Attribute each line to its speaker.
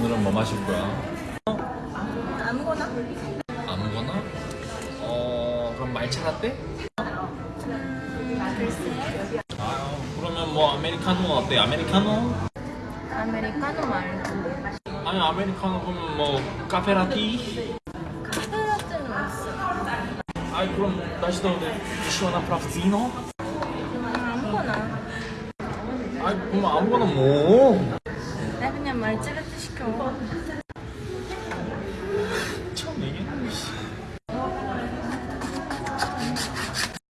Speaker 1: 오늘은 뭐 마실 거야?
Speaker 2: 아무거나?
Speaker 1: 아무거나? 어 그럼 말차 라떼?
Speaker 2: 글쎄
Speaker 1: 아 그러면 뭐 아메리카노 어때? 아메리카노?
Speaker 2: 아메리카노 말고
Speaker 1: 아니 아메리카노 그러면 뭐 카페라티?
Speaker 2: 카페라떼는 있어
Speaker 1: 아이 그럼 다시 더 시원한 프라푸치노?
Speaker 2: 아무거나
Speaker 1: 아이 그럼 아무거나 뭐
Speaker 2: 나 그냥 말차라떼 시켜